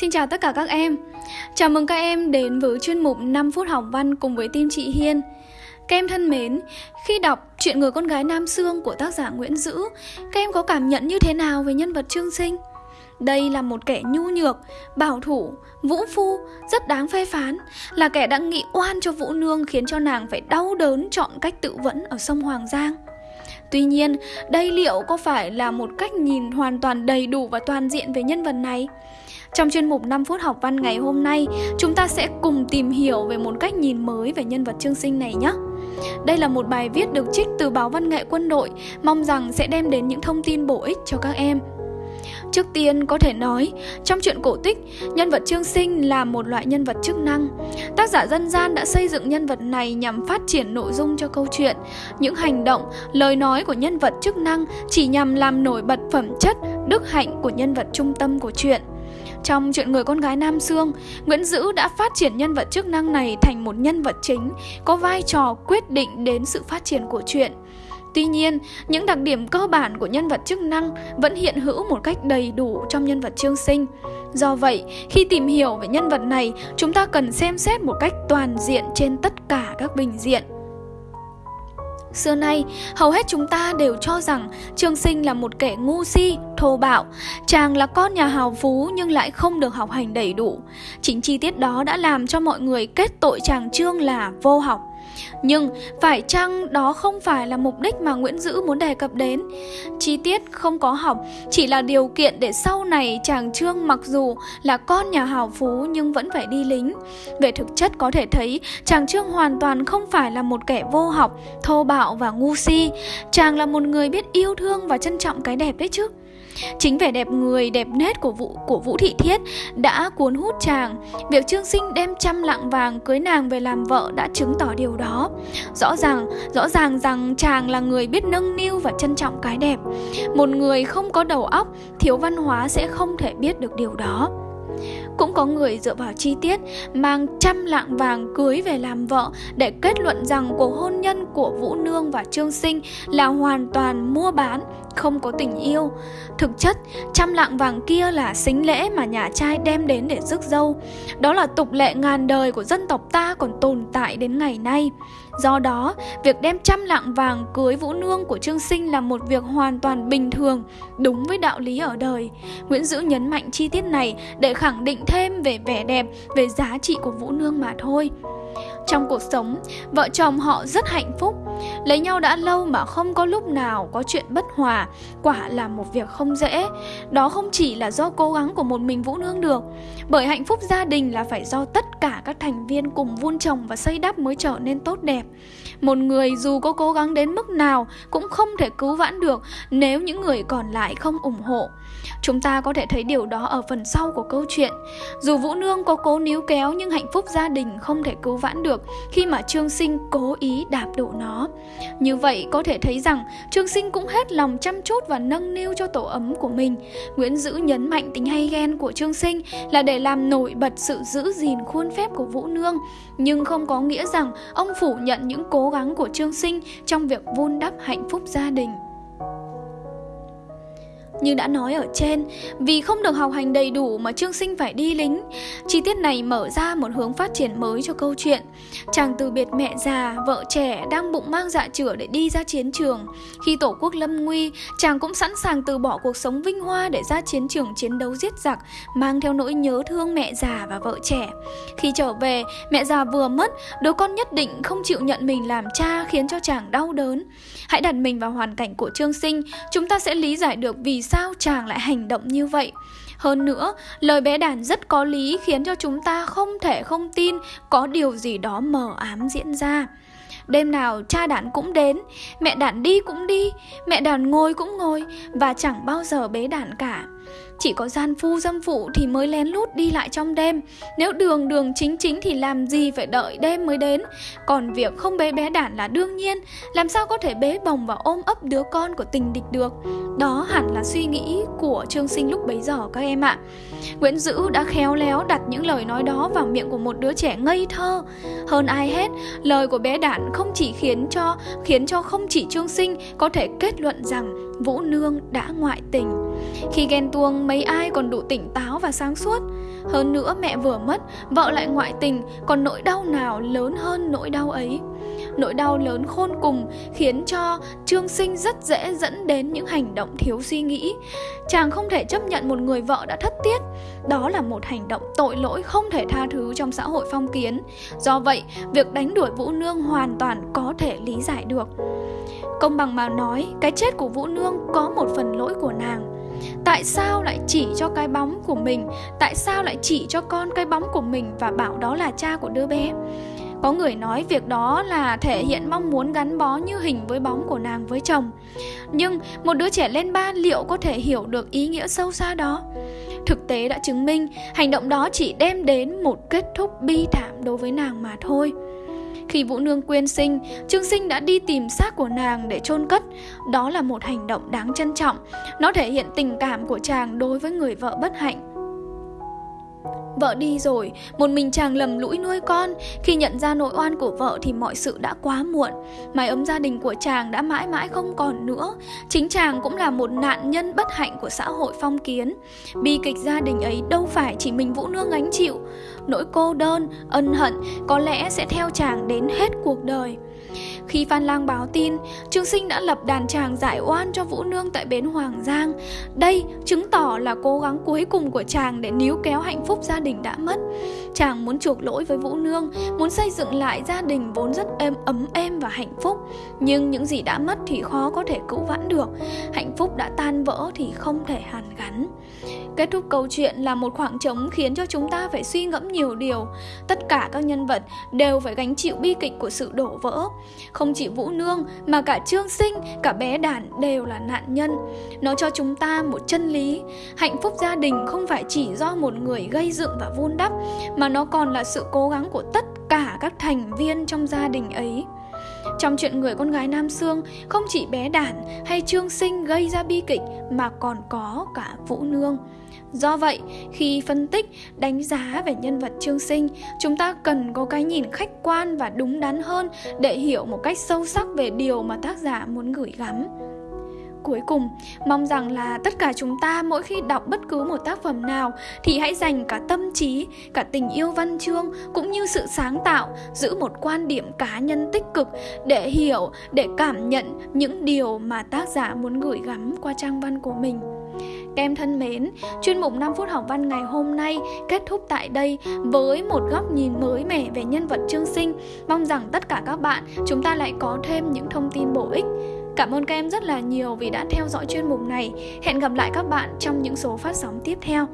Xin chào tất cả các em. Chào mừng các em đến với chuyên mục 5 phút học văn cùng với team chị Hiên. Các em thân mến, khi đọc chuyện người con gái Nam Sương của tác giả Nguyễn Dữ Các em có cảm nhận như thế nào về nhân vật Trương Sinh? Đây là một kẻ nhu nhược, bảo thủ, vũ phu, rất đáng phê phán Là kẻ đã nghị oan cho Vũ Nương khiến cho nàng phải đau đớn chọn cách tự vẫn ở sông Hoàng Giang. Tuy nhiên, đây liệu có phải là một cách nhìn hoàn toàn đầy đủ và toàn diện về nhân vật này? Trong chuyên mục 5 phút học văn ngày hôm nay, chúng ta sẽ cùng tìm hiểu về một cách nhìn mới về nhân vật Trương Sinh này nhé. Đây là một bài viết được trích từ báo Văn nghệ Quân đội, mong rằng sẽ đem đến những thông tin bổ ích cho các em. Trước tiên có thể nói, trong truyện cổ tích, nhân vật Trương Sinh là một loại nhân vật chức năng. Tác giả dân gian đã xây dựng nhân vật này nhằm phát triển nội dung cho câu chuyện. Những hành động, lời nói của nhân vật chức năng chỉ nhằm làm nổi bật phẩm chất, đức hạnh của nhân vật trung tâm của truyện Trong chuyện người con gái Nam Sương, Nguyễn Dữ đã phát triển nhân vật chức năng này thành một nhân vật chính, có vai trò quyết định đến sự phát triển của chuyện. Tuy nhiên, những đặc điểm cơ bản của nhân vật chức năng vẫn hiện hữu một cách đầy đủ trong nhân vật Trương Sinh. Do vậy, khi tìm hiểu về nhân vật này, chúng ta cần xem xét một cách toàn diện trên tất cả các bình diện. Xưa nay, hầu hết chúng ta đều cho rằng Trương Sinh là một kẻ ngu si, thô bạo. Chàng là con nhà hào phú nhưng lại không được học hành đầy đủ. Chính chi tiết đó đã làm cho mọi người kết tội chàng Trương là vô học. Nhưng phải chăng đó không phải là mục đích mà Nguyễn Dữ muốn đề cập đến? Chi tiết không có học chỉ là điều kiện để sau này chàng Trương mặc dù là con nhà hào phú nhưng vẫn phải đi lính. Về thực chất có thể thấy chàng Trương hoàn toàn không phải là một kẻ vô học, thô bạo và ngu si. Chàng là một người biết yêu thương và trân trọng cái đẹp đấy chứ. Chính vẻ đẹp người, đẹp nét của Vũ của Vũ Thị Thiết đã cuốn hút chàng. Việc Trương Sinh đem trăm lạng vàng cưới nàng về làm vợ đã chứng tỏ điều đó. Rõ ràng, rõ ràng rằng chàng là người biết nâng niu và trân trọng cái đẹp. Một người không có đầu óc, thiếu văn hóa sẽ không thể biết được điều đó. Cũng có người dựa vào chi tiết mang trăm lạng vàng cưới về làm vợ để kết luận rằng cuộc hôn nhân của Vũ Nương và Trương Sinh là hoàn toàn mua bán, không có tình yêu. Thực chất, trăm lạng vàng kia là xính lễ mà nhà trai đem đến để rước dâu. Đó là tục lệ ngàn đời của dân tộc ta còn tồn tại đến ngày nay. Do đó, việc đem trăm lạng vàng cưới Vũ Nương của Trương Sinh là một việc hoàn toàn bình thường, đúng với đạo lý ở đời. Nguyễn Dữ nhấn mạnh chi tiết này để khẳng định thêm về vẻ đẹp, về giá trị của Vũ Nương mà thôi. Trong cuộc sống, vợ chồng họ rất hạnh phúc. Lấy nhau đã lâu mà không có lúc nào có chuyện bất hòa, quả là một việc không dễ. Đó không chỉ là do cố gắng của một mình Vũ Nương được, bởi hạnh phúc gia đình là phải do tất cả các thành viên cùng vun trồng và xây đắp mới trở nên tốt đẹp. Một người dù có cố gắng đến mức nào cũng không thể cứu vãn được nếu những người còn lại không ủng hộ. Chúng ta có thể thấy điều đó ở phần sau của câu chuyện. Dù Vũ Nương có cố níu kéo nhưng hạnh phúc gia đình không thể cứu vãn được khi mà Trương Sinh cố ý đạp đổ nó. Như vậy có thể thấy rằng Trương Sinh cũng hết lòng chăm chút và nâng niu cho tổ ấm của mình. Nguyễn Dữ nhấn mạnh tính hay ghen của Trương Sinh là để làm nổi bật sự giữ gìn khuôn phép của Vũ Nương, nhưng không có nghĩa rằng ông phủ nhận những cố gắng của Trương Sinh trong việc vun đắp hạnh phúc gia đình. Như đã nói ở trên, vì không được học hành đầy đủ mà Trương Sinh phải đi lính. Chi tiết này mở ra một hướng phát triển mới cho câu chuyện. Chàng từ biệt mẹ già, vợ trẻ đang bụng mang dạ chửa để đi ra chiến trường. Khi tổ quốc lâm nguy, chàng cũng sẵn sàng từ bỏ cuộc sống vinh hoa để ra chiến trường chiến đấu giết giặc, mang theo nỗi nhớ thương mẹ già và vợ trẻ. Khi trở về, mẹ già vừa mất, đứa con nhất định không chịu nhận mình làm cha khiến cho chàng đau đớn. Hãy đặt mình vào hoàn cảnh của Trương Sinh, chúng ta sẽ lý giải được vì sao chàng lại hành động như vậy. Hơn nữa, lời bé đàn rất có lý khiến cho chúng ta không thể không tin có điều gì đó mờ ám diễn ra. Đêm nào cha đàn cũng đến, mẹ đàn đi cũng đi, mẹ đàn ngồi cũng ngồi và chẳng bao giờ bế đàn cả. Chỉ có gian phu dâm phụ thì mới lén lút đi lại trong đêm. Nếu đường đường chính chính thì làm gì phải đợi đêm mới đến? Còn việc không bế bé đản là đương nhiên. Làm sao có thể bế bồng và ôm ấp đứa con của tình địch được? Đó hẳn là suy nghĩ của Trương Sinh lúc bấy giờ các em ạ. Nguyễn Dữ đã khéo léo đặt những lời nói đó vào miệng của một đứa trẻ ngây thơ. Hơn ai hết, lời của bé đản không chỉ khiến cho khiến cho không chỉ Trương Sinh có thể kết luận rằng Vũ Nương đã ngoại tình. Khi ghen tuông mấy ai còn đủ tỉnh táo và sáng suốt. Hơn nữa mẹ vừa mất, vợ lại ngoại tình Còn nỗi đau nào lớn hơn nỗi đau ấy? Nỗi đau lớn khôn cùng khiến cho Trương Sinh rất dễ dẫn đến những hành động thiếu suy nghĩ. Chàng không thể chấp nhận một người vợ đã thất tiết. Đó là một hành động tội lỗi không thể tha thứ trong xã hội phong kiến. Do vậy, việc đánh đuổi Vũ Nương hoàn toàn có thể lý giải được. Công bằng mà nói, cái chết của Vũ Nương có một phần lỗi của nàng. Tại sao lại chỉ cho cái bóng của mình Tại sao lại chỉ cho con cái bóng của mình Và bảo đó là cha của đứa bé có người nói việc đó là thể hiện mong muốn gắn bó như hình với bóng của nàng với chồng Nhưng một đứa trẻ lên ba liệu có thể hiểu được ý nghĩa sâu xa đó Thực tế đã chứng minh hành động đó chỉ đem đến một kết thúc bi thảm đối với nàng mà thôi khi Vũ Nương quyên sinh, Trương Sinh đã đi tìm xác của nàng để chôn cất. Đó là một hành động đáng trân trọng. Nó thể hiện tình cảm của chàng đối với người vợ bất hạnh. Vợ đi rồi, một mình chàng lầm lũi nuôi con. Khi nhận ra nội oan của vợ thì mọi sự đã quá muộn. Mái ấm gia đình của chàng đã mãi mãi không còn nữa. Chính chàng cũng là một nạn nhân bất hạnh của xã hội phong kiến. Bi kịch gia đình ấy đâu phải chỉ mình Vũ Nương gánh chịu. Nỗi cô đơn, ân hận có lẽ sẽ theo chàng đến hết cuộc đời khi Phan Lang báo tin, Trương Sinh đã lập đàn tràng giải oan cho Vũ Nương tại bến Hoàng Giang. Đây chứng tỏ là cố gắng cuối cùng của chàng để níu kéo hạnh phúc gia đình đã mất. Chàng muốn chuộc lỗi với Vũ Nương, muốn xây dựng lại gia đình vốn rất êm ấm êm và hạnh phúc. Nhưng những gì đã mất thì khó có thể cứu vãn được. Hạnh phúc đã tan vỡ thì không thể hàn gắn. Kết thúc câu chuyện là một khoảng trống khiến cho chúng ta phải suy ngẫm nhiều điều. Tất cả các nhân vật đều phải gánh chịu bi kịch của sự đổ vỡ. Không chỉ Vũ Nương mà cả Trương Sinh, cả bé Đản đều là nạn nhân. Nó cho chúng ta một chân lý. Hạnh phúc gia đình không phải chỉ do một người gây dựng và vun đắp, mà mà nó còn là sự cố gắng của tất cả các thành viên trong gia đình ấy. Trong chuyện người con gái Nam Sương, không chỉ bé Đản hay Trương Sinh gây ra bi kịch mà còn có cả Vũ Nương. Do vậy, khi phân tích, đánh giá về nhân vật Trương Sinh, chúng ta cần có cái nhìn khách quan và đúng đắn hơn để hiểu một cách sâu sắc về điều mà tác giả muốn gửi gắm. Cuối cùng, mong rằng là tất cả chúng ta mỗi khi đọc bất cứ một tác phẩm nào thì hãy dành cả tâm trí, cả tình yêu văn chương cũng như sự sáng tạo, giữ một quan điểm cá nhân tích cực để hiểu, để cảm nhận những điều mà tác giả muốn gửi gắm qua trang văn của mình. Các em thân mến, chuyên mục 5 phút học văn ngày hôm nay kết thúc tại đây với một góc nhìn mới mẻ về nhân vật Trương Sinh. Mong rằng tất cả các bạn chúng ta lại có thêm những thông tin bổ ích. Cảm ơn các em rất là nhiều vì đã theo dõi chuyên mục này. Hẹn gặp lại các bạn trong những số phát sóng tiếp theo.